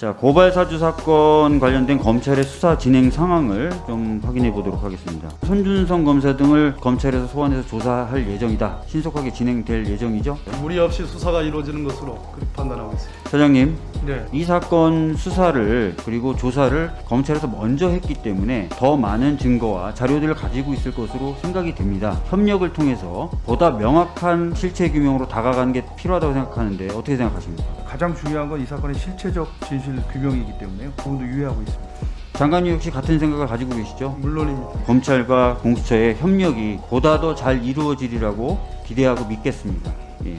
자 고발 사주 사건 관련된 검찰의 수사 진행 상황을 좀 확인해 보도록 하겠습니다. 손준성 검사 등을 검찰에서 소환해서 조사할 예정이다. 신속하게 진행될 예정이죠. 무리 없이 수사가 이루어지는 것으로 그렇게 판단하고 있습니다. 사장님, 네. 이 사건 수사를 그리고 조사를 검찰에서 먼저 했기 때문에 더 많은 증거와 자료들을 가지고 있을 것으로 생각이 됩니다. 협력을 통해서 보다 명확한 실체 규명으로 다가가는 게 필요하다고 생각하는데 어떻게 생각하십니까? 가장 중요한 건 이 사건의 실체적 진실 규명이기 때문에요. 부분도 유의하고 있습니다. 장관님 역시 같은 생각을 가지고 계시죠? 물론입니다. 검찰과 공수처의 협력이 보다 더 잘 이루어지리라고 기대하고 믿겠습니다. 예.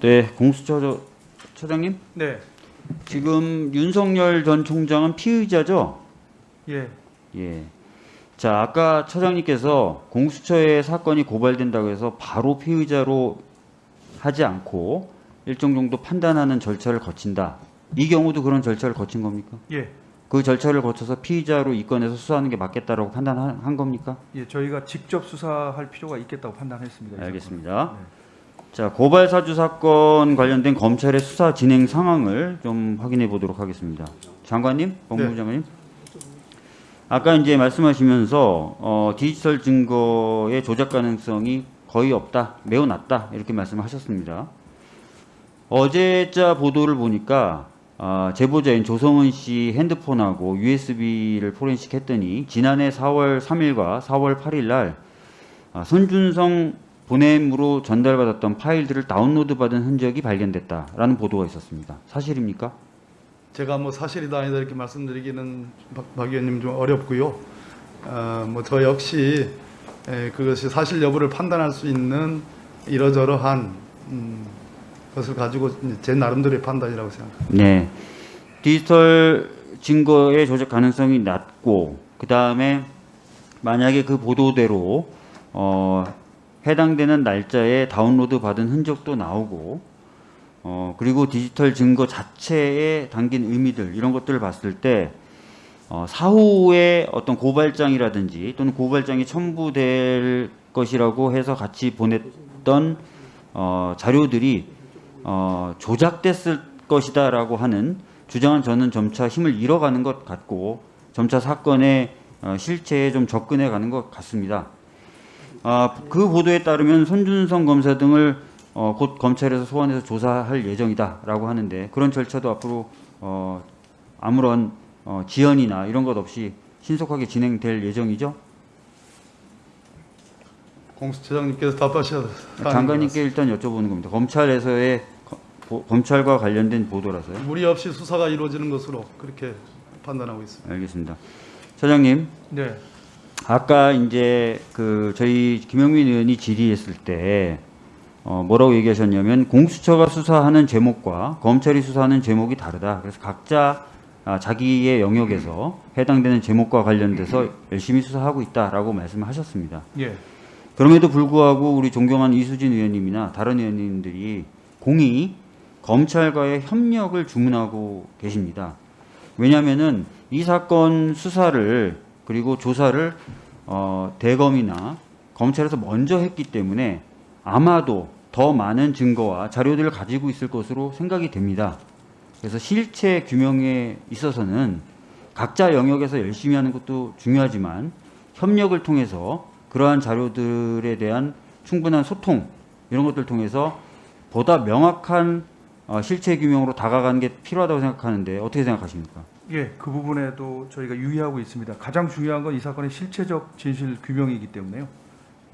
네, 공수처 저- 처장님 네. 지금 윤석열 전 총장은 피의자죠? 예. 예. 자, 아까 처장님께서 공수처에 사건이 고발된다고 해서 바로 피의자로 하지 않고 일정 정도 판단하는 절차를 거친다. 이 경우도 그런 절차를 거친 겁니까? 예. 그 절차를 거쳐서 피의자로 입건해서 수사하는 게 맞겠다라고 판단한 한 겁니까? 예, 저희가 직접 수사할 필요가 있겠다고 판단했습니다. 이 알겠습니다. 네. 자, 고발 사주 사건 관련된 검찰의 수사 진행 상황을 좀 확인해 보도록 하겠습니다. 장관님, 법무부 네. 장관님. 아까 이제 말씀하시면서 어, 디지털 증거의 조작 가능성이 거의 없다, 매우 낮다 이렇게 말씀하셨습니다. 어제자 보도를 보니까 아, 제보자인 조성은 씨 핸드폰하고 USB를 포렌식 했더니 지난해 4월 3일과 4월 8일 날 아, 손준성 보냄으로 전달받았던 파일들을 다운로드 받은 흔적이 발견됐다라는 보도가 있었습니다. 사실입니까? 제가 뭐 사실이다 아니다 이렇게 말씀드리기는 박, 박 의원님 좀 어렵고요. 어, 뭐저 역시 에, 그것이 사실 여부를 판단할 수 있는 이러저러한 음, 것을 가지고 제 나름대로의 판단이라고 생각합니다. 네. 디지털 증거의 조작 가능성이 낮고 그 다음에 만약에 그 보도대로 어, 해당되는 날짜에 다운로드 받은 흔적도 나오고 어, 그리고 디지털 증거 자체에 담긴 의미들 이런 것들을 봤을 때 어, 사후에 어떤 고발장이라든지 또는 고발장이 첨부될 것이라고 해서 같이 보냈던 어, 자료들이 어, 조작됐을 것이다라고 하는 주장은 저는 점차 힘을 잃어가는 것 같고 점차 사건의 어, 실체에 좀 접근해 가는 것 같습니다. 아, 그 보도에 따르면 손준성 검사 등을 어, 곧 검찰에서 소환해서 조사할 예정이다라고 하는데 그런 절차도 앞으로 어, 아무런 어, 지연이나 이런 것 없이 신속하게 진행될 예정이죠. 공수처장님께서 답하셔야 장관님께 일단 여쭤보는 겁니다. 검찰에서의 거- 보- 검찰과 관련된 보도라서요. 무리 없이 수사가 이루어지는 것으로 그렇게 판단하고 있습니다. 알겠습니다. 차장님, 네. 아까 이제 그 저희 김영민 의원이 질의했을 때 어, 뭐라고 얘기하셨냐면 공수처가 수사하는 제목과 검찰이 수사하는 제목이 다르다. 그래서 각자 아, 자기의 영역에서 해당되는 제목과 관련돼서 열심히 수사하고 있다라고 말씀하셨습니다. 예. 그럼에도 불구하고 우리 존경한 이수진 의원님이나 다른 의원님들이 공히 검찰과의 협력을 주문하고 계십니다. 왜냐하면은 이 사건 수사를 그리고 조사를 어, 대검이나 검찰에서 먼저 했기 때문에 아마도 더 많은 증거와 자료들을 가지고 있을 것으로 생각이 됩니다. 그래서 실체 규명에 있어서는 각자 영역에서 열심히 하는 것도 중요하지만 협력을 통해서 그러한 자료들에 대한 충분한 소통 이런 것들 을 통해서 보다 명확한 어, 실체 규명으로 다가가는 게 필요하다고 생각하는데 어떻게 생각하십니까? 예, 그 부분에도 저희가 유의하고 있습니다. 가장 중요한 건 이 사건의 실체적 진실 규명이기 때문에요.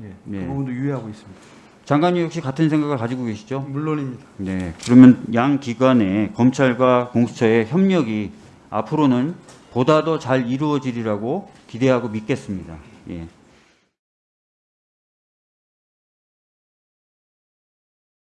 예, 네. 그 부분도 유의하고 있습니다. 장관님 역시 같은 생각을 가지고 계시죠? 물론입니다. 네. 그러면 양 기관의 검찰과 공수처의 협력이 앞으로는 보다 더 잘 이루어지리라고 기대하고 믿겠습니다. 예.